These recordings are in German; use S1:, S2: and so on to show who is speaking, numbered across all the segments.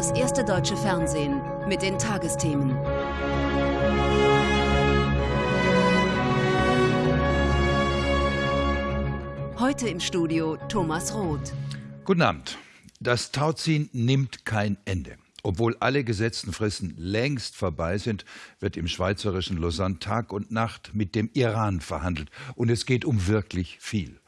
S1: das erste deutsche Fernsehen mit den Tagesthemen. Heute im Studio Thomas Roth.
S2: Guten Abend. Das Tauziehen nimmt kein Ende. Obwohl alle gesetzten Fristen längst vorbei sind, wird im schweizerischen Lausanne Tag und Nacht mit dem Iran verhandelt. Und es geht um wirklich viel.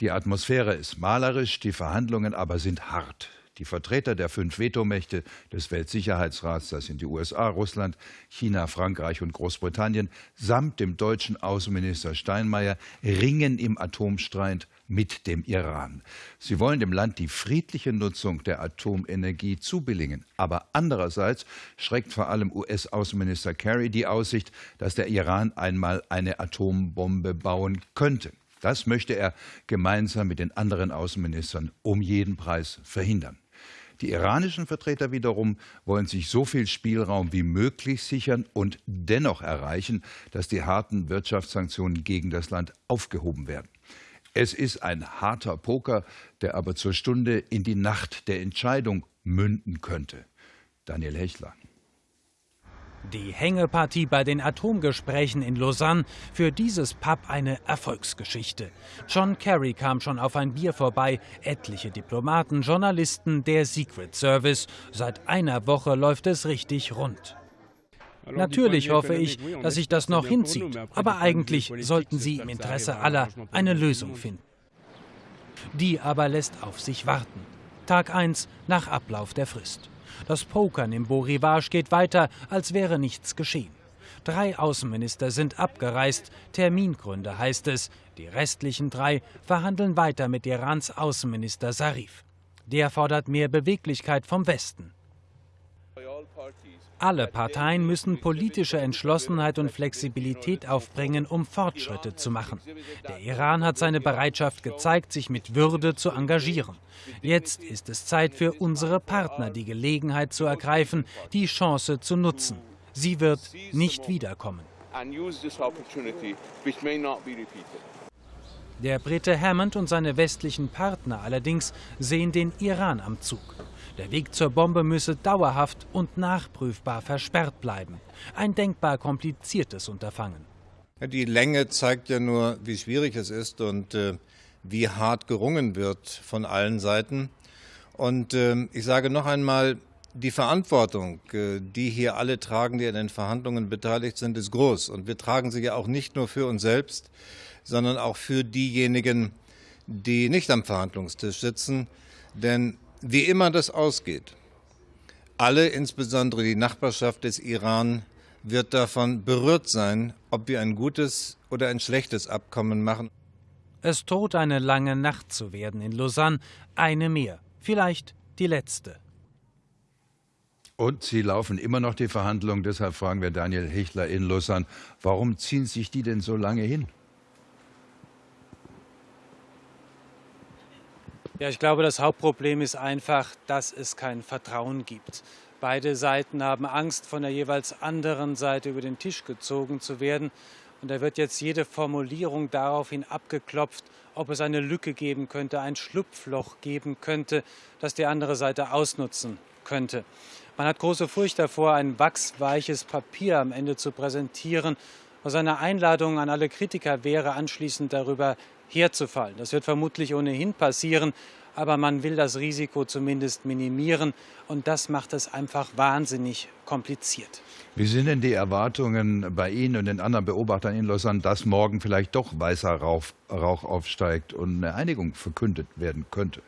S2: Die Atmosphäre ist malerisch, die Verhandlungen aber sind hart. Die Vertreter der fünf Vetomächte des Weltsicherheitsrats, das sind die USA, Russland, China, Frankreich und Großbritannien, samt dem deutschen Außenminister Steinmeier ringen im Atomstreit mit dem Iran. Sie wollen dem Land die friedliche Nutzung der Atomenergie zubilligen. Aber andererseits schreckt vor allem US-Außenminister Kerry die Aussicht, dass der Iran einmal eine Atombombe bauen könnte. Das möchte er gemeinsam mit den anderen Außenministern um jeden Preis verhindern. Die iranischen Vertreter wiederum wollen sich so viel Spielraum wie möglich sichern und dennoch erreichen, dass die harten Wirtschaftssanktionen gegen das Land aufgehoben werden. Es ist ein harter Poker, der aber zur Stunde in die Nacht der Entscheidung münden könnte. Daniel Hechler.
S3: Die Hängepartie bei den Atomgesprächen in Lausanne, für dieses Pub eine Erfolgsgeschichte. John Kerry kam schon auf ein Bier vorbei, etliche Diplomaten, Journalisten, der Secret Service. Seit einer Woche läuft es richtig rund. Natürlich hoffe ich, dass sich das noch hinzieht, aber eigentlich sollten Sie im Interesse aller eine Lösung finden. Die aber lässt auf sich warten. Tag 1 nach Ablauf der Frist. Das Pokern im Beau geht weiter, als wäre nichts geschehen. Drei Außenminister sind abgereist. Termingründe heißt es. Die restlichen drei verhandeln weiter mit Irans Außenminister Sarif. Der fordert mehr Beweglichkeit vom Westen. Alle Parteien müssen politische Entschlossenheit und Flexibilität aufbringen, um Fortschritte zu machen. Der Iran hat seine Bereitschaft gezeigt, sich mit Würde zu engagieren. Jetzt ist es Zeit für unsere Partner, die Gelegenheit zu ergreifen, die Chance zu nutzen. Sie wird nicht wiederkommen. Der Brite Hammond und seine westlichen Partner allerdings sehen den Iran am Zug. Der Weg zur Bombe müsse dauerhaft und nachprüfbar versperrt bleiben. Ein denkbar kompliziertes Unterfangen.
S4: Die Länge zeigt ja nur, wie schwierig es ist und äh, wie hart gerungen wird von allen Seiten. Und äh, ich sage noch einmal, die Verantwortung, äh, die hier alle tragen, die an den Verhandlungen beteiligt sind, ist groß. Und wir tragen sie ja auch nicht nur für uns selbst, sondern auch für diejenigen, die nicht am Verhandlungstisch sitzen. Denn wie immer das ausgeht, alle, insbesondere die Nachbarschaft des Iran, wird davon berührt sein, ob wir ein gutes oder ein schlechtes Abkommen machen.
S3: Es droht eine lange Nacht zu werden in Lausanne, eine mehr, vielleicht die letzte.
S2: Und sie laufen immer noch die Verhandlungen. Deshalb fragen wir Daniel Hichler in Lausanne, warum ziehen sich die denn so lange hin?
S5: Ja, ich glaube, das Hauptproblem ist einfach, dass es kein Vertrauen gibt. Beide Seiten haben Angst, von der jeweils anderen Seite über den Tisch gezogen zu werden. Und da wird jetzt jede Formulierung daraufhin abgeklopft, ob es eine Lücke geben könnte, ein Schlupfloch geben könnte, das die andere Seite ausnutzen könnte. Man hat große Furcht davor, ein wachsweiches Papier am Ende zu präsentieren, was eine Einladung an alle Kritiker wäre, anschließend darüber herzufallen. Das wird vermutlich ohnehin passieren, aber man will das Risiko zumindest minimieren und das macht es einfach wahnsinnig kompliziert.
S2: Wie sind denn die Erwartungen bei Ihnen und den anderen Beobachtern in Lausanne, dass morgen vielleicht doch weißer Rauch, Rauch aufsteigt und eine Einigung verkündet werden könnte?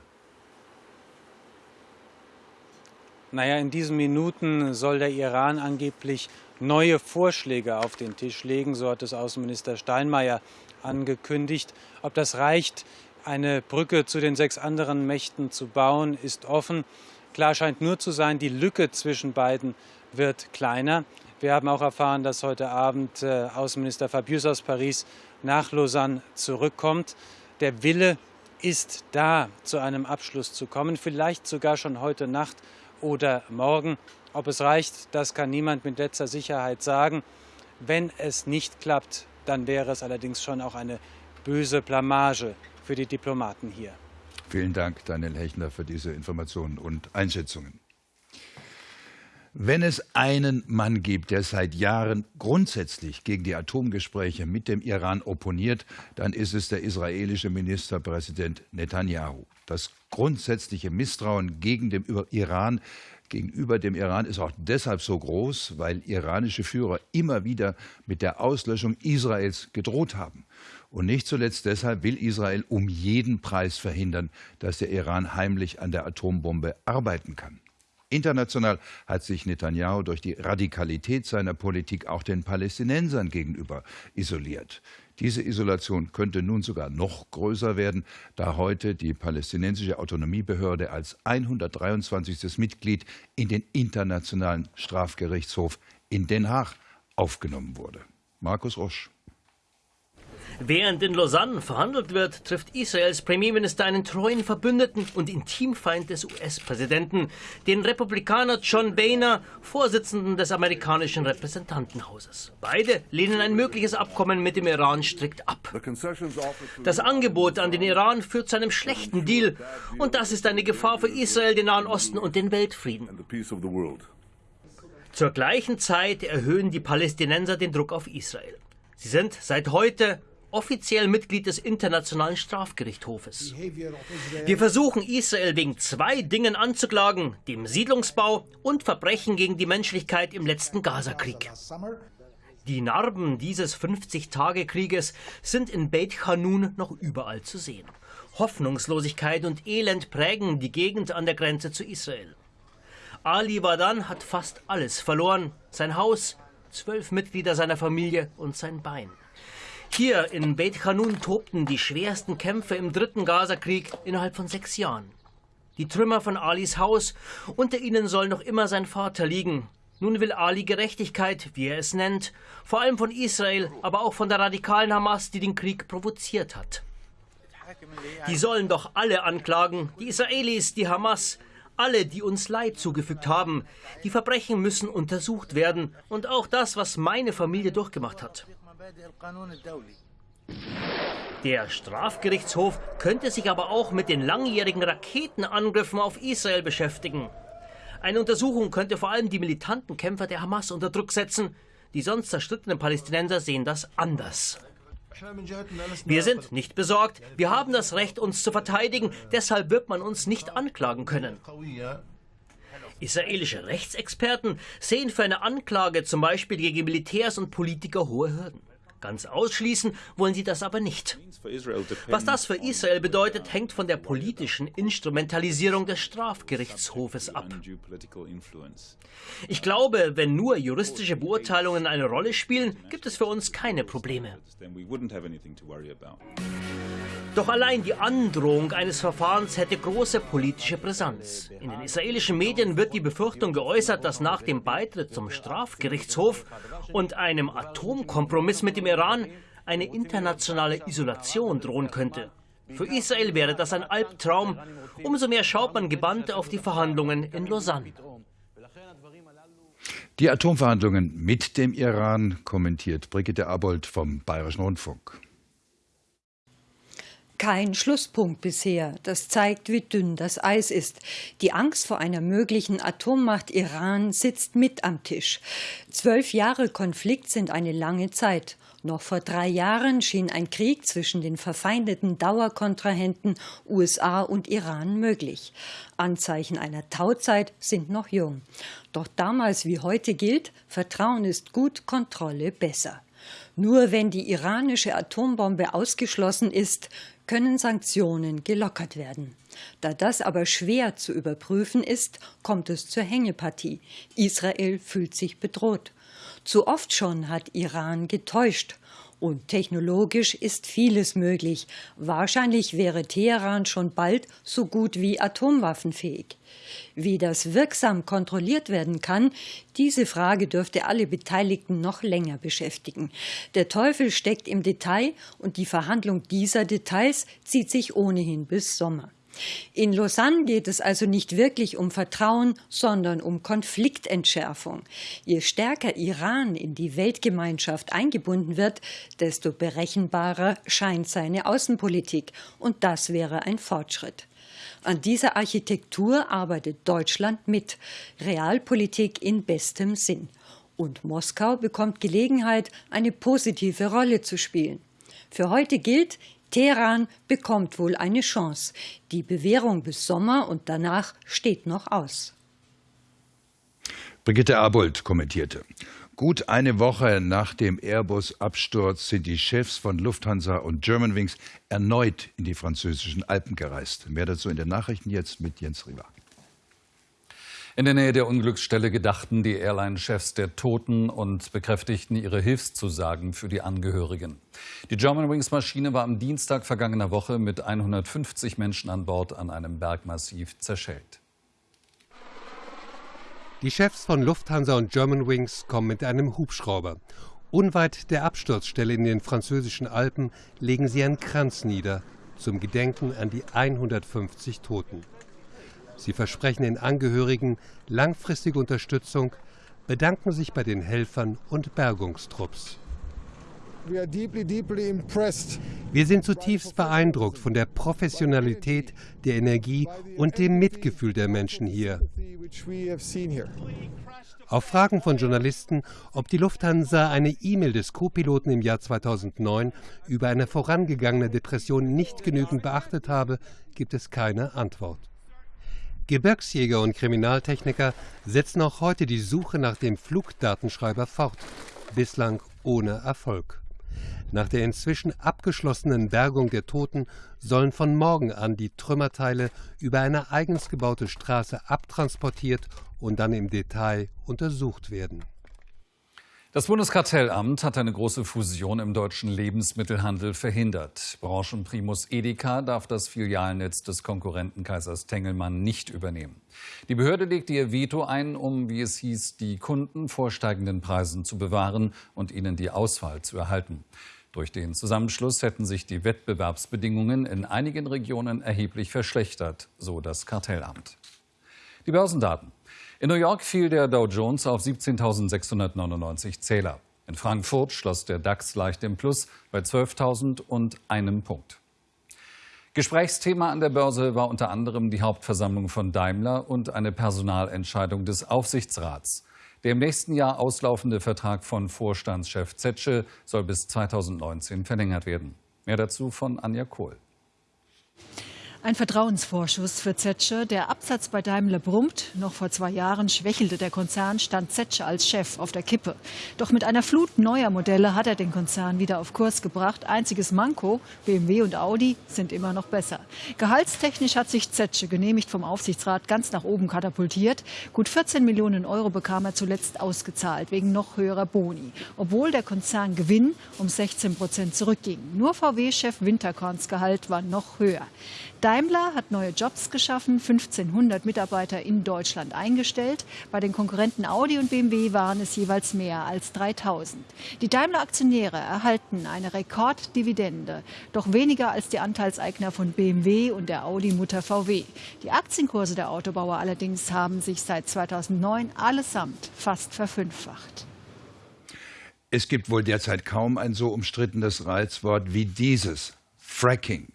S5: Naja, in diesen Minuten soll der Iran angeblich neue Vorschläge auf den Tisch legen, so hat es Außenminister Steinmeier angekündigt. Ob das reicht, eine Brücke zu den sechs anderen Mächten zu bauen, ist offen. Klar scheint nur zu sein, die Lücke zwischen beiden wird kleiner. Wir haben auch erfahren, dass heute Abend äh, Außenminister Fabius aus Paris nach Lausanne zurückkommt. Der Wille ist da, zu einem Abschluss zu kommen, vielleicht sogar schon heute Nacht oder morgen. Ob es reicht, das kann niemand mit letzter Sicherheit sagen. Wenn es nicht klappt, dann wäre es allerdings schon auch eine böse Blamage für die Diplomaten hier.
S2: Vielen Dank, Daniel Hechner, für diese Informationen und Einschätzungen. Wenn es einen Mann gibt, der seit Jahren grundsätzlich gegen die Atomgespräche mit dem Iran opponiert, dann ist es der israelische Ministerpräsident Netanyahu. Das grundsätzliche Misstrauen gegen den Iran gegenüber dem Iran ist auch deshalb so groß, weil iranische Führer immer wieder mit der Auslöschung Israels gedroht haben. Und nicht zuletzt deshalb will Israel um jeden Preis verhindern, dass der Iran heimlich an der Atombombe arbeiten kann. International hat sich Netanyahu durch die Radikalität seiner Politik auch den Palästinensern gegenüber isoliert. Diese Isolation könnte nun sogar noch größer werden, da heute die palästinensische Autonomiebehörde als 123. Mitglied in den Internationalen Strafgerichtshof in Den Haag aufgenommen wurde. Markus Rosch.
S6: Während in Lausanne verhandelt wird, trifft Israels Premierminister einen treuen Verbündeten und Intimfeind des US-Präsidenten, den Republikaner John Boehner, Vorsitzenden des amerikanischen Repräsentantenhauses. Beide lehnen ein mögliches Abkommen mit dem Iran strikt ab. Das Angebot an den Iran führt zu einem schlechten Deal und das ist eine Gefahr für Israel, den Nahen Osten und den Weltfrieden. Zur gleichen Zeit erhöhen die Palästinenser den Druck auf Israel. Sie sind seit heute offiziell Mitglied des Internationalen Strafgerichtshofes. Wir versuchen Israel wegen zwei Dingen anzuklagen, dem Siedlungsbau und Verbrechen gegen die Menschlichkeit im letzten Gazakrieg. Die Narben dieses 50-Tage-Krieges sind in Beit Hanun noch überall zu sehen. Hoffnungslosigkeit und Elend prägen die Gegend an der Grenze zu Israel. Ali Wadan hat fast alles verloren. Sein Haus, zwölf Mitglieder seiner Familie und sein Bein. Hier in Beit Hanun tobten die schwersten Kämpfe im dritten Gazakrieg innerhalb von sechs Jahren. Die Trümmer von Alis Haus, unter ihnen soll noch immer sein Vater liegen. Nun will Ali Gerechtigkeit, wie er es nennt, vor allem von Israel, aber auch von der radikalen Hamas, die den Krieg provoziert hat. Die sollen doch alle anklagen, die Israelis, die Hamas, alle, die uns Leid zugefügt haben. Die Verbrechen müssen untersucht werden und auch das, was meine Familie durchgemacht hat. Der Strafgerichtshof könnte sich aber auch mit den langjährigen Raketenangriffen auf Israel beschäftigen. Eine Untersuchung könnte vor allem die militanten Kämpfer der Hamas unter Druck setzen. Die sonst zerstrittenen Palästinenser sehen das anders. Wir sind nicht besorgt. Wir haben das Recht, uns zu verteidigen. Deshalb wird man uns nicht anklagen können. Israelische Rechtsexperten sehen für eine Anklage zum Beispiel gegen Militärs und Politiker hohe Hürden. Ganz ausschließen wollen sie das aber nicht. Was das für Israel bedeutet, hängt von der politischen Instrumentalisierung des Strafgerichtshofes ab. Ich glaube, wenn nur juristische Beurteilungen eine Rolle spielen, gibt es für uns keine Probleme. Doch allein die Androhung eines Verfahrens hätte große politische Brisanz. In den israelischen Medien wird die Befürchtung geäußert, dass nach dem Beitritt zum Strafgerichtshof und einem Atomkompromiss mit dem Iran eine internationale Isolation drohen könnte. Für Israel wäre das ein Albtraum. Umso mehr schaut man gebannt auf die Verhandlungen in Lausanne.
S2: Die Atomverhandlungen mit dem Iran kommentiert Brigitte Abold vom Bayerischen Rundfunk.
S7: Kein Schlusspunkt bisher. Das zeigt, wie dünn das Eis ist. Die Angst vor einer möglichen Atommacht Iran sitzt mit am Tisch. Zwölf Jahre Konflikt sind eine lange Zeit. Noch vor drei Jahren schien ein Krieg zwischen den verfeindeten Dauerkontrahenten USA und Iran möglich. Anzeichen einer Tauzeit sind noch jung. Doch damals wie heute gilt, Vertrauen ist gut, Kontrolle besser. Nur wenn die iranische Atombombe ausgeschlossen ist, können Sanktionen gelockert werden. Da das aber schwer zu überprüfen ist, kommt es zur Hängepartie. Israel fühlt sich bedroht. Zu oft schon hat Iran getäuscht. Und technologisch ist vieles möglich. Wahrscheinlich wäre Teheran schon bald so gut wie atomwaffenfähig. Wie das wirksam kontrolliert werden kann, diese Frage dürfte alle Beteiligten noch länger beschäftigen. Der Teufel steckt im Detail und die Verhandlung dieser Details zieht sich ohnehin bis Sommer. In Lausanne geht es also nicht wirklich um Vertrauen, sondern um Konfliktentschärfung. Je stärker Iran in die Weltgemeinschaft eingebunden wird, desto berechenbarer scheint seine Außenpolitik. Und das wäre ein Fortschritt. An dieser Architektur arbeitet Deutschland mit. Realpolitik in bestem Sinn. Und Moskau bekommt Gelegenheit, eine positive Rolle zu spielen. Für heute gilt, Teheran bekommt wohl eine Chance. Die Bewährung bis Sommer und danach steht noch aus.
S2: Brigitte Abold kommentierte. Gut eine Woche nach dem Airbus-Absturz sind die Chefs von Lufthansa und Germanwings erneut in die französischen Alpen gereist. Mehr dazu in den Nachrichten jetzt mit Jens Riva.
S8: In der Nähe der Unglücksstelle gedachten die Airline-Chefs der Toten und bekräftigten ihre Hilfszusagen für die Angehörigen. Die Germanwings-Maschine war am Dienstag vergangener Woche mit 150 Menschen an Bord an einem Bergmassiv zerschellt.
S9: Die Chefs von Lufthansa und Germanwings kommen mit einem Hubschrauber. Unweit der Absturzstelle in den französischen Alpen legen sie einen Kranz nieder zum Gedenken an die 150 Toten. Sie versprechen den Angehörigen langfristige Unterstützung, bedanken sich bei den Helfern und Bergungstrupps. Wir sind zutiefst beeindruckt von der Professionalität, der Energie und dem Mitgefühl der Menschen hier. Auf Fragen von Journalisten, ob die Lufthansa eine E-Mail des Co-Piloten im Jahr 2009 über eine vorangegangene Depression nicht genügend beachtet habe, gibt es keine Antwort. Gebirgsjäger und Kriminaltechniker setzen auch heute die Suche nach dem Flugdatenschreiber fort, bislang ohne Erfolg. Nach der inzwischen abgeschlossenen Bergung der Toten sollen von morgen an die Trümmerteile über eine eigens gebaute Straße abtransportiert und dann im Detail untersucht werden.
S8: Das Bundeskartellamt hat eine große Fusion im deutschen Lebensmittelhandel verhindert. Branchenprimus Edeka darf das Filialnetz des Konkurrenten Kaisers Tengelmann nicht übernehmen. Die Behörde legte ihr Veto ein, um, wie es hieß, die Kunden vor steigenden Preisen zu bewahren und ihnen die Auswahl zu erhalten. Durch den Zusammenschluss hätten sich die Wettbewerbsbedingungen in einigen Regionen erheblich verschlechtert, so das Kartellamt. Die Börsendaten. In New York fiel der Dow Jones auf 17.699 Zähler. In Frankfurt schloss der DAX leicht im Plus bei 12.000 und einem Punkt. Gesprächsthema an der Börse war unter anderem die Hauptversammlung von Daimler und eine Personalentscheidung des Aufsichtsrats. Der im nächsten Jahr auslaufende Vertrag von Vorstandschef Zetsche soll bis 2019 verlängert werden. Mehr dazu von Anja Kohl.
S10: Ein Vertrauensvorschuss für Zetsche. Der Absatz bei Daimler brummt. Noch vor zwei Jahren schwächelte der Konzern, stand Zetsche als Chef auf der Kippe. Doch mit einer Flut neuer Modelle hat er den Konzern wieder auf Kurs gebracht. Einziges Manko, BMW und Audi sind immer noch besser. Gehaltstechnisch hat sich Zetsche, genehmigt vom Aufsichtsrat, ganz nach oben katapultiert. Gut 14 Millionen Euro bekam er zuletzt ausgezahlt, wegen noch höherer Boni. Obwohl der Konzerngewinn um 16 Prozent zurückging. Nur VW-Chef Winterkorns Gehalt war noch höher. Daimler hat neue Jobs geschaffen, 1500 Mitarbeiter in Deutschland eingestellt. Bei den Konkurrenten Audi und BMW waren es jeweils mehr als 3000. Die Daimler-Aktionäre erhalten eine Rekorddividende, doch weniger als die Anteilseigner von BMW und der Audi-Mutter VW. Die Aktienkurse der Autobauer allerdings haben sich seit 2009 allesamt fast verfünffacht.
S2: Es gibt wohl derzeit kaum ein so umstrittenes Reizwort wie dieses Fracking.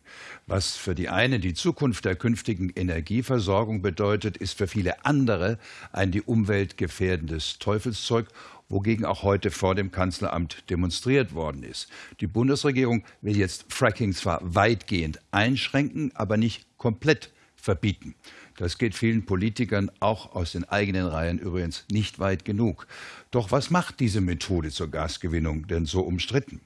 S2: Was für die eine die Zukunft der künftigen Energieversorgung bedeutet, ist für viele andere ein die Umwelt gefährdendes Teufelszeug, wogegen auch heute vor dem Kanzleramt demonstriert worden ist. Die Bundesregierung will jetzt Fracking zwar weitgehend einschränken, aber nicht komplett verbieten. Das geht vielen Politikern auch aus den eigenen Reihen übrigens nicht weit genug. Doch was macht diese Methode zur Gasgewinnung denn so umstritten?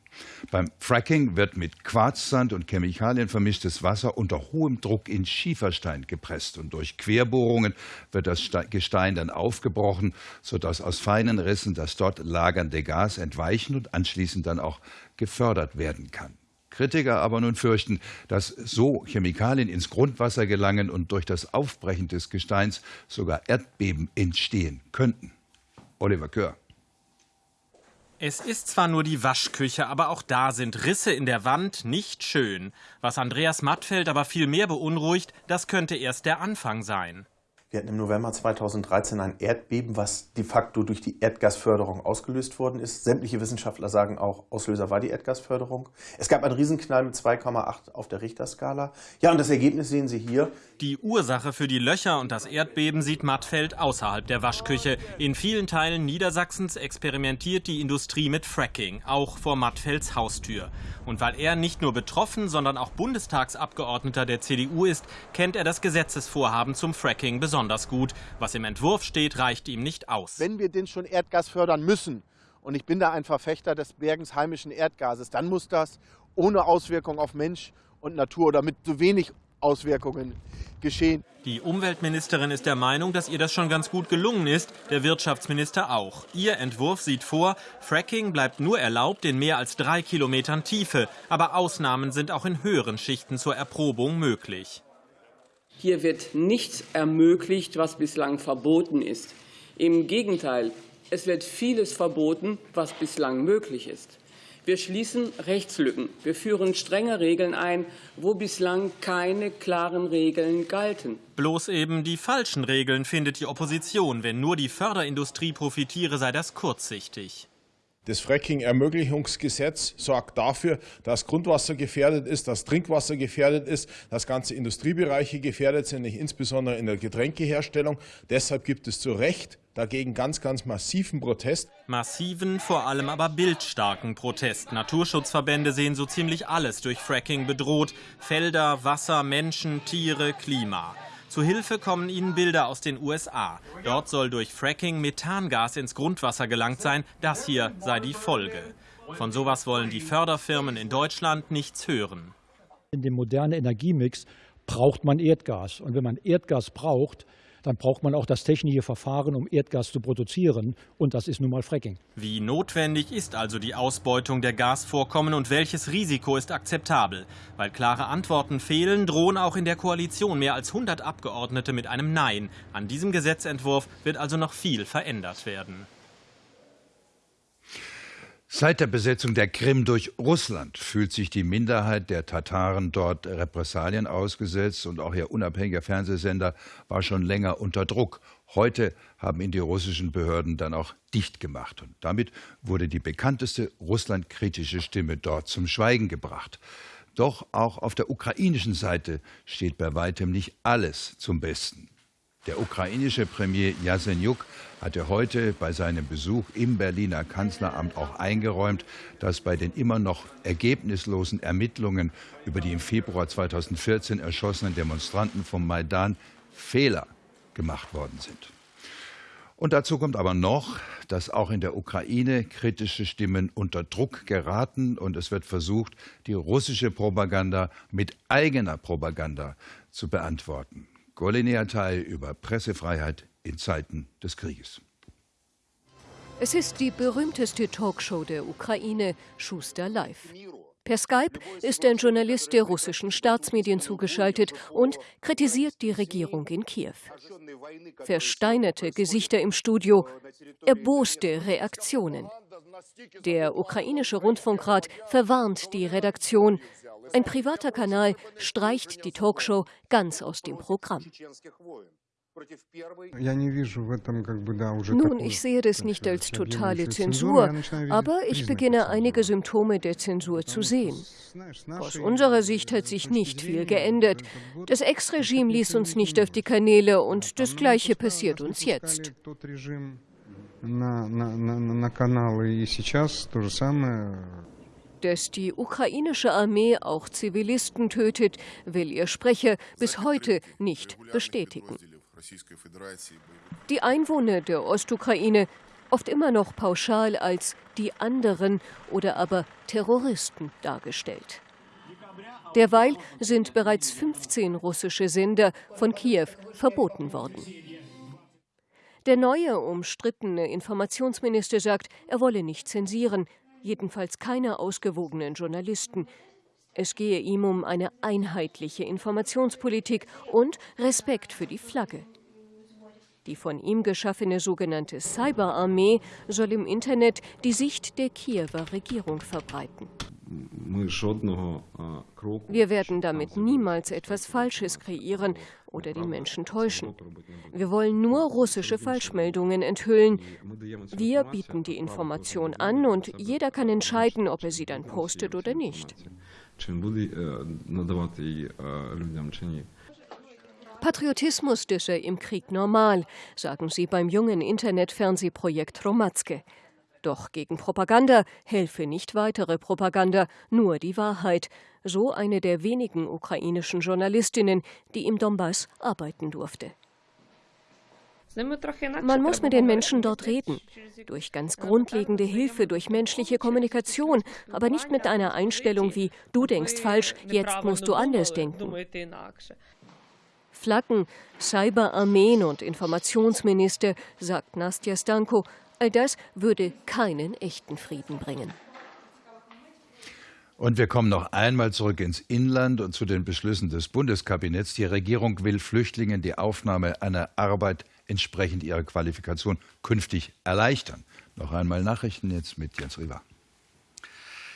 S2: Beim Fracking wird mit Quarzsand und Chemikalien vermischtes Wasser unter hohem Druck in Schieferstein gepresst und durch Querbohrungen wird das Gestein dann aufgebrochen, sodass aus feinen Rissen das dort lagernde Gas entweichen und anschließend dann auch gefördert werden kann. Kritiker aber nun fürchten, dass so Chemikalien ins Grundwasser gelangen und durch das Aufbrechen des Gesteins sogar Erdbeben entstehen könnten. Oliver Kör.
S11: Es ist zwar nur die Waschküche, aber auch da sind Risse in der Wand nicht schön. Was Andreas Mattfeld aber viel mehr beunruhigt, das könnte erst der Anfang sein.
S12: Wir hatten im November 2013 ein Erdbeben, was de facto durch die Erdgasförderung ausgelöst worden ist. Sämtliche Wissenschaftler sagen auch, Auslöser war die Erdgasförderung. Es gab einen Riesenknall mit 2,8 auf der Richterskala. Ja, und das Ergebnis sehen Sie hier.
S11: Die Ursache für die Löcher und das Erdbeben sieht Mattfeld außerhalb der Waschküche. In vielen Teilen Niedersachsens experimentiert die Industrie mit Fracking, auch vor Mattfelds Haustür. Und weil er nicht nur betroffen, sondern auch Bundestagsabgeordneter der CDU ist, kennt er das Gesetzesvorhaben zum Fracking besonders gut. Was im Entwurf steht, reicht ihm nicht aus.
S13: Wenn wir denn schon Erdgas fördern müssen, und ich bin da ein Verfechter des Bergens heimischen Erdgases, dann muss das ohne Auswirkung auf Mensch und Natur oder mit so wenig Auswirkungen geschehen.
S11: Die Umweltministerin ist der Meinung, dass ihr das schon ganz gut gelungen ist, der Wirtschaftsminister auch. Ihr Entwurf sieht vor, Fracking bleibt nur erlaubt in mehr als drei Kilometern Tiefe, aber Ausnahmen sind auch in höheren Schichten zur Erprobung möglich.
S14: Hier wird nichts ermöglicht, was bislang verboten ist. Im Gegenteil, es wird vieles verboten, was bislang möglich ist. Wir schließen Rechtslücken. Wir führen strenge Regeln ein, wo bislang keine klaren Regeln galten.
S11: Bloß eben die falschen Regeln findet die Opposition. Wenn nur die Förderindustrie profitiere, sei das kurzsichtig.
S15: Das Fracking-Ermöglichungsgesetz sorgt dafür, dass Grundwasser gefährdet ist, dass Trinkwasser gefährdet ist, dass ganze Industriebereiche gefährdet sind, insbesondere in der Getränkeherstellung. Deshalb gibt es zu Recht dagegen ganz, ganz massiven Protest.
S11: Massiven, vor allem aber bildstarken Protest. Naturschutzverbände sehen so ziemlich alles durch Fracking bedroht. Felder, Wasser, Menschen, Tiere, Klima. Zu Hilfe kommen ihnen Bilder aus den USA. Dort soll durch Fracking Methangas ins Grundwasser gelangt sein. Das hier sei die Folge. Von sowas wollen die Förderfirmen in Deutschland nichts hören.
S16: In dem modernen Energiemix braucht man Erdgas. Und wenn man Erdgas braucht, dann braucht man auch das technische Verfahren, um Erdgas zu produzieren. Und das ist nun mal Fracking.
S11: Wie notwendig ist also die Ausbeutung der Gasvorkommen und welches Risiko ist akzeptabel? Weil klare Antworten fehlen, drohen auch in der Koalition mehr als 100 Abgeordnete mit einem Nein. An diesem Gesetzentwurf wird also noch viel verändert werden.
S2: Seit der Besetzung der Krim durch Russland fühlt sich die Minderheit der Tataren dort Repressalien ausgesetzt und auch ihr unabhängiger Fernsehsender war schon länger unter Druck. Heute haben ihn die russischen Behörden dann auch dicht gemacht und damit wurde die bekannteste russlandkritische Stimme dort zum Schweigen gebracht. Doch auch auf der ukrainischen Seite steht bei weitem nicht alles zum Besten. Der ukrainische Premier Jasenjuk hatte heute bei seinem Besuch im Berliner Kanzleramt auch eingeräumt, dass bei den immer noch ergebnislosen Ermittlungen über die im Februar 2014 erschossenen Demonstranten vom Maidan Fehler gemacht worden sind. Und dazu kommt aber noch, dass auch in der Ukraine kritische Stimmen unter Druck geraten und es wird versucht, die russische Propaganda mit eigener Propaganda zu beantworten. Golinea Teil über Pressefreiheit in Zeiten des Krieges.
S17: Es ist die berühmteste Talkshow der Ukraine, Schuster Live. Per Skype ist ein Journalist der russischen Staatsmedien zugeschaltet und kritisiert die Regierung in Kiew. Versteinerte Gesichter im Studio, erboste Reaktionen. Der ukrainische Rundfunkrat verwarnt die Redaktion. Ein privater Kanal streicht die Talkshow ganz aus dem Programm. Nun, ich sehe das nicht als totale Zensur, aber ich beginne einige Symptome der Zensur zu sehen. Aus unserer Sicht hat sich nicht viel geändert. Das Ex-Regime ließ uns nicht auf die Kanäle und das Gleiche passiert uns jetzt. Dass die ukrainische Armee auch Zivilisten tötet, will ihr Sprecher bis heute nicht bestätigen. Die Einwohner der Ostukraine oft immer noch pauschal als die anderen oder aber Terroristen dargestellt. Derweil sind bereits 15 russische Sender von Kiew verboten worden. Der neue umstrittene Informationsminister sagt, er wolle nicht zensieren, jedenfalls keine ausgewogenen Journalisten. Es gehe ihm um eine einheitliche Informationspolitik und Respekt für die Flagge. Die von ihm geschaffene sogenannte Cyberarmee soll im Internet die Sicht der Kiewer Regierung verbreiten. Wir werden damit niemals etwas Falsches kreieren oder die Menschen täuschen. Wir wollen nur russische Falschmeldungen enthüllen. Wir bieten die Information an und jeder kann entscheiden, ob er sie dann postet oder nicht. Patriotismus disse im Krieg normal, sagen sie beim jungen Internetfernsehprojekt Romatzke. Doch gegen Propaganda helfe nicht weitere Propaganda, nur die Wahrheit, so eine der wenigen ukrainischen Journalistinnen, die im Donbass arbeiten durfte. Man muss mit den Menschen dort reden, durch ganz grundlegende Hilfe, durch menschliche Kommunikation, aber nicht mit einer Einstellung wie du denkst falsch, jetzt musst du anders denken. Flaggen, Cyberarmeen und Informationsminister, sagt Nastja Stanko, all das würde keinen echten Frieden bringen.
S2: Und wir kommen noch einmal zurück ins Inland und zu den Beschlüssen des Bundeskabinetts. Die Regierung will Flüchtlingen die Aufnahme einer Arbeit entsprechend ihrer Qualifikation künftig erleichtern. Noch einmal Nachrichten jetzt mit Jens Riva.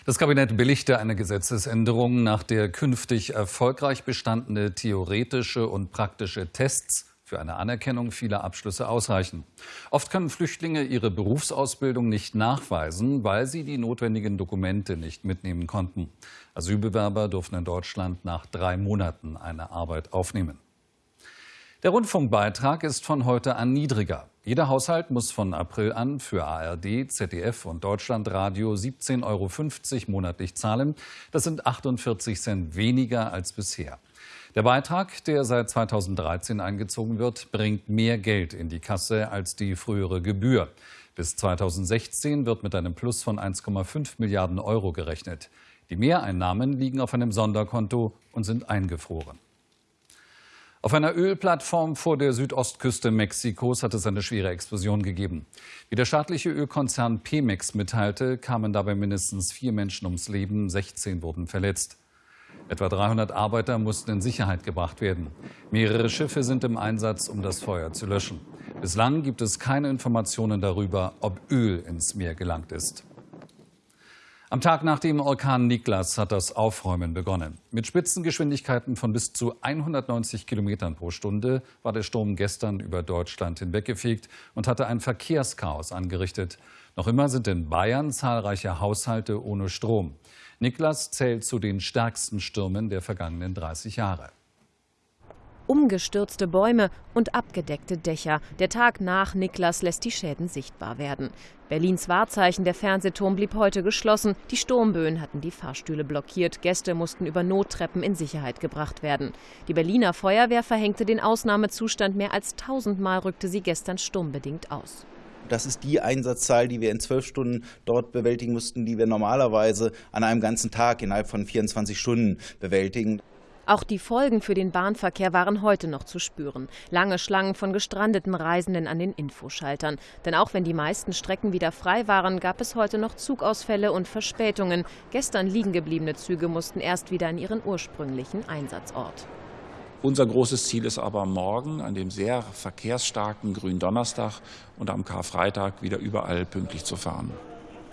S8: Das Kabinett billigte eine Gesetzesänderung, nach der künftig erfolgreich bestandene theoretische und praktische Tests für eine Anerkennung vieler Abschlüsse ausreichen. Oft können Flüchtlinge ihre Berufsausbildung nicht nachweisen, weil sie die notwendigen Dokumente nicht mitnehmen konnten. Asylbewerber durften in Deutschland nach drei Monaten eine Arbeit aufnehmen. Der Rundfunkbeitrag ist von heute an niedriger. Jeder Haushalt muss von April an für ARD, ZDF und Deutschlandradio 17,50 Euro monatlich zahlen. Das sind 48 Cent weniger als bisher. Der Beitrag, der seit 2013 eingezogen wird, bringt mehr Geld in die Kasse als die frühere Gebühr. Bis 2016 wird mit einem Plus von 1,5 Milliarden Euro gerechnet. Die Mehreinnahmen liegen auf einem Sonderkonto und sind eingefroren. Auf einer Ölplattform vor der Südostküste Mexikos hat es eine schwere Explosion gegeben. Wie der staatliche Ölkonzern Pemex mitteilte, kamen dabei mindestens vier Menschen ums Leben, 16 wurden verletzt. Etwa 300 Arbeiter mussten in Sicherheit gebracht werden. Mehrere Schiffe sind im Einsatz, um das Feuer zu löschen. Bislang gibt es keine Informationen darüber, ob Öl ins Meer gelangt ist. Am Tag nach dem Orkan Niklas hat das Aufräumen begonnen. Mit Spitzengeschwindigkeiten von bis zu 190 Kilometern pro Stunde war der Sturm gestern über Deutschland hinweggefegt und hatte ein Verkehrschaos angerichtet. Noch immer sind in Bayern zahlreiche Haushalte ohne Strom. Niklas zählt zu den stärksten Stürmen der vergangenen 30 Jahre.
S18: Umgestürzte Bäume und abgedeckte Dächer. Der Tag nach Niklas lässt die Schäden sichtbar werden. Berlins Wahrzeichen, der Fernsehturm, blieb heute geschlossen. Die Sturmböen hatten die Fahrstühle blockiert. Gäste mussten über Nottreppen in Sicherheit gebracht werden. Die Berliner Feuerwehr verhängte den Ausnahmezustand. Mehr als tausendmal rückte sie gestern sturmbedingt aus.
S19: Das ist die Einsatzzahl, die wir in zwölf Stunden dort bewältigen mussten, die wir normalerweise an einem ganzen Tag innerhalb von 24 Stunden bewältigen.
S18: Auch die Folgen für den Bahnverkehr waren heute noch zu spüren. Lange Schlangen von gestrandeten Reisenden an den Infoschaltern. Denn auch wenn die meisten Strecken wieder frei waren, gab es heute noch Zugausfälle und Verspätungen. Gestern liegen gebliebene Züge mussten erst wieder an ihren ursprünglichen Einsatzort.
S20: Unser großes Ziel ist aber morgen an dem sehr verkehrsstarken Gründonnerstag und am Karfreitag wieder überall pünktlich zu fahren.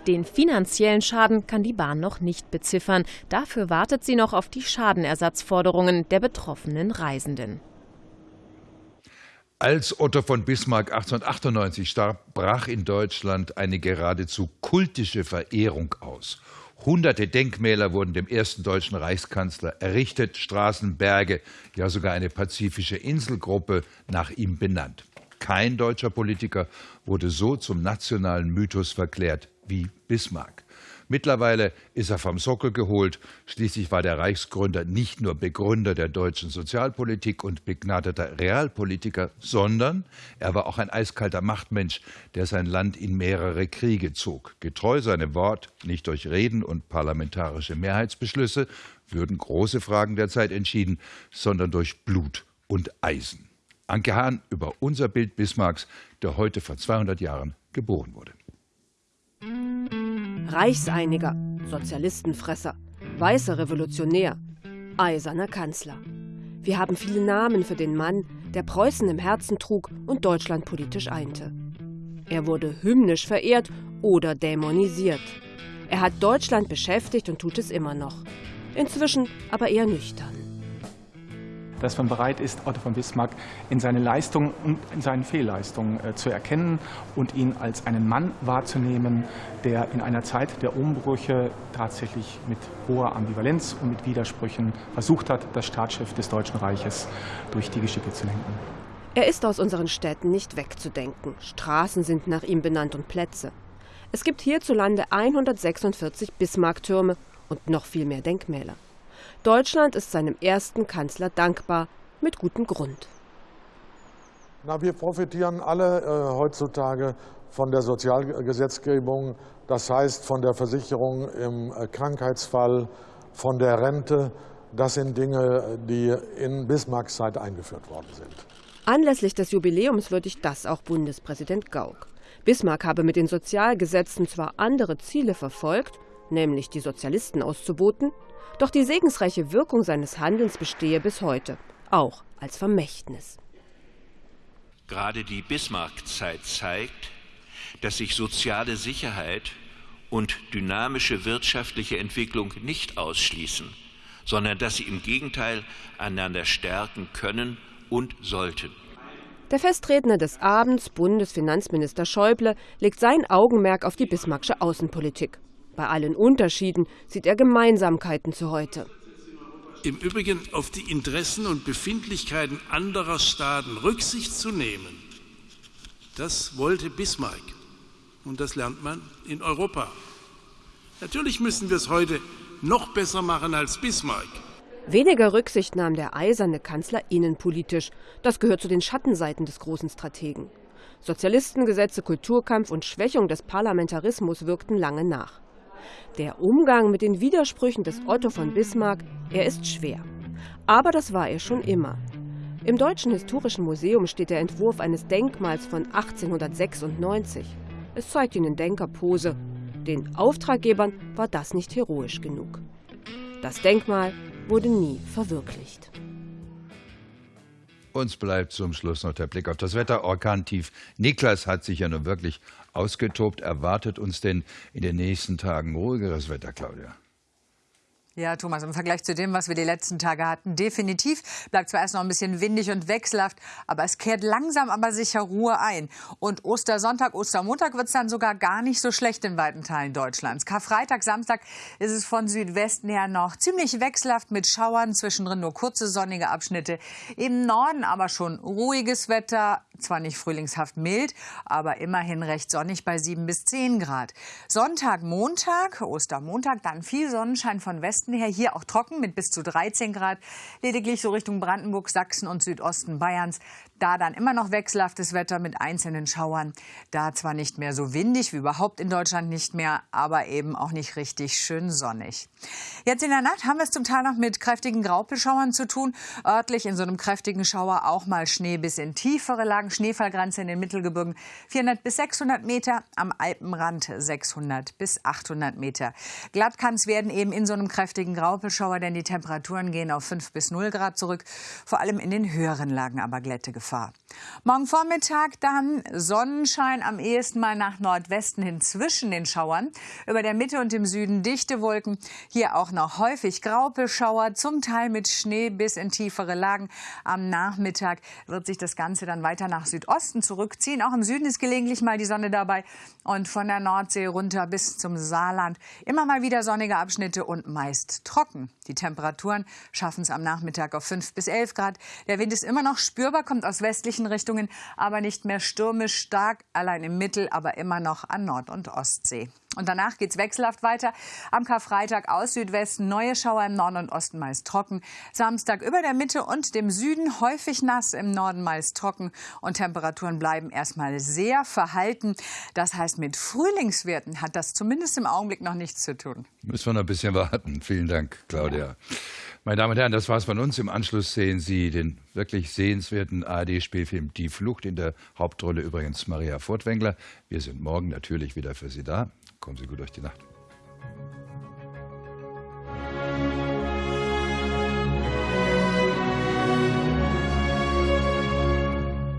S18: Den finanziellen Schaden kann die Bahn noch nicht beziffern. Dafür wartet sie noch auf die Schadenersatzforderungen der betroffenen Reisenden.
S2: Als Otto von Bismarck 1898 starb, brach in Deutschland eine geradezu kultische Verehrung aus. Hunderte Denkmäler wurden dem ersten deutschen Reichskanzler errichtet, Straßen, Berge, ja sogar eine pazifische Inselgruppe nach ihm benannt. Kein deutscher Politiker wurde so zum nationalen Mythos verklärt wie Bismarck. Mittlerweile ist er vom Sockel geholt. Schließlich war der Reichsgründer nicht nur Begründer der deutschen Sozialpolitik und begnadeter Realpolitiker, sondern er war auch ein eiskalter Machtmensch, der sein Land in mehrere Kriege zog. Getreu seinem Wort, nicht durch Reden und parlamentarische Mehrheitsbeschlüsse, würden große Fragen der Zeit entschieden, sondern durch Blut und Eisen. Anke Hahn über unser Bild Bismarcks, der heute vor 200 Jahren geboren wurde.
S21: Reichseiniger, Sozialistenfresser, weißer Revolutionär, eiserner Kanzler. Wir haben viele Namen für den Mann, der Preußen im Herzen trug und Deutschland politisch einte. Er wurde hymnisch verehrt oder dämonisiert. Er hat Deutschland beschäftigt und tut es immer noch. Inzwischen aber eher nüchtern
S22: dass man bereit ist, Otto von Bismarck in seine Leistungen und in seinen Fehlleistungen äh, zu erkennen und ihn als einen Mann wahrzunehmen, der in einer Zeit der Umbrüche tatsächlich mit hoher Ambivalenz und mit Widersprüchen versucht hat, das Staatsschiff des Deutschen Reiches durch die Geschicke zu lenken.
S21: Er ist aus unseren Städten nicht wegzudenken. Straßen sind nach ihm benannt und Plätze. Es gibt hierzulande 146 Bismarck-Türme und noch viel mehr Denkmäler. Deutschland ist seinem ersten Kanzler dankbar, mit gutem Grund.
S23: Na, wir profitieren alle äh, heutzutage von der Sozialgesetzgebung, das heißt von der Versicherung im äh, Krankheitsfall, von der Rente. Das sind Dinge, die in Bismarcks Zeit eingeführt worden sind.
S21: Anlässlich des Jubiläums würdigt das auch Bundespräsident Gauck. Bismarck habe mit den Sozialgesetzen zwar andere Ziele verfolgt, nämlich die Sozialisten auszuboten, doch die segensreiche Wirkung seines Handelns bestehe bis heute, auch als Vermächtnis.
S24: Gerade die Bismarck-Zeit zeigt, dass sich soziale Sicherheit und dynamische wirtschaftliche Entwicklung nicht ausschließen, sondern dass sie im Gegenteil einander stärken können und sollten.
S21: Der Festredner des Abends, Bundesfinanzminister Schäuble, legt sein Augenmerk auf die bismarckische Außenpolitik. Bei allen Unterschieden sieht er Gemeinsamkeiten zu heute.
S25: Im Übrigen auf die Interessen und Befindlichkeiten anderer Staaten Rücksicht zu nehmen, das wollte Bismarck. Und das lernt man in Europa. Natürlich müssen wir es heute noch besser machen als Bismarck.
S21: Weniger Rücksicht nahm der eiserne Kanzler innenpolitisch. Das gehört zu den Schattenseiten des großen Strategen. Sozialistengesetze, Kulturkampf und Schwächung des Parlamentarismus wirkten lange nach. Der Umgang mit den Widersprüchen des Otto von Bismarck, er ist schwer. Aber das war er schon immer. Im Deutschen Historischen Museum steht der Entwurf eines Denkmals von 1896. Es zeigt ihn in Denkerpose. Den Auftraggebern war das nicht heroisch genug. Das Denkmal wurde nie verwirklicht.
S2: Uns bleibt zum Schluss noch der Blick auf das Wetter. Orkantief Niklas hat sich ja nun wirklich ausgetobt. Erwartet uns denn in den nächsten Tagen ruhigeres Wetter, Claudia?
S26: Ja, Thomas, im Vergleich zu dem, was wir die letzten Tage hatten, definitiv. Bleibt zwar erst noch ein bisschen windig und wechselhaft, aber es kehrt langsam aber sicher Ruhe ein. Und Ostersonntag, Ostermontag wird es dann sogar gar nicht so schlecht in weiten Teilen Deutschlands. Karfreitag, Samstag ist es von Südwesten her noch ziemlich wechselhaft mit Schauern, zwischendrin nur kurze sonnige Abschnitte. Im Norden aber schon ruhiges Wetter, zwar nicht frühlingshaft mild, aber immerhin recht sonnig bei 7 bis 10 Grad. Sonntag, Montag, Ostermontag, dann viel Sonnenschein von Westen Westen her. Hier auch trocken mit bis zu 13 Grad. Lediglich so Richtung Brandenburg, Sachsen und Südosten Bayerns. Da dann immer noch wechselhaftes Wetter mit einzelnen Schauern. Da zwar nicht mehr so windig wie überhaupt in Deutschland nicht mehr, aber eben auch nicht richtig schön sonnig. Jetzt in der Nacht haben wir es zum Teil noch mit kräftigen Graupelschauern zu tun. Örtlich in so einem kräftigen Schauer auch mal Schnee bis in tiefere Lagen. Schneefallgrenze in den Mittelgebirgen 400 bis 600 Meter, am Alpenrand 600 bis 800 Meter. Glatt kann es werden eben in so einem kräftigen Graupelschauer, denn die Temperaturen gehen auf 5 bis 0 Grad zurück. Vor allem in den höheren Lagen aber Glättegefahr. Morgen Vormittag dann Sonnenschein am ehesten mal nach Nordwesten hin zwischen den Schauern. Über der Mitte und im Süden dichte Wolken. Hier auch noch häufig Graupelschauer, zum Teil mit Schnee bis in tiefere Lagen. Am Nachmittag wird sich das Ganze dann weiter nach Südosten zurückziehen. Auch im Süden ist gelegentlich mal die Sonne dabei. Und von der Nordsee runter bis zum Saarland immer mal wieder sonnige Abschnitte und meist ist trocken. Die Temperaturen schaffen es am Nachmittag auf 5 bis 11 Grad. Der Wind ist immer noch spürbar, kommt aus westlichen Richtungen, aber nicht mehr stürmisch stark, allein im Mittel, aber immer noch an Nord- und Ostsee. Und danach geht es wechselhaft weiter. Am Karfreitag aus Südwesten neue Schauer im Norden und Osten meist trocken. Samstag über der Mitte und dem Süden häufig nass, im Norden meist trocken. Und Temperaturen bleiben erstmal sehr verhalten. Das heißt, mit Frühlingswerten hat das zumindest im Augenblick noch nichts zu tun.
S2: Müssen wir noch ein bisschen warten. Vielen Dank, Claudia. Ja. Meine Damen und Herren, das war's von uns. Im Anschluss sehen Sie den wirklich sehenswerten ARD-Spielfilm Die Flucht in der Hauptrolle übrigens Maria Furtwängler. Wir sind morgen natürlich wieder für Sie da. Kommen Sie gut durch die Nacht.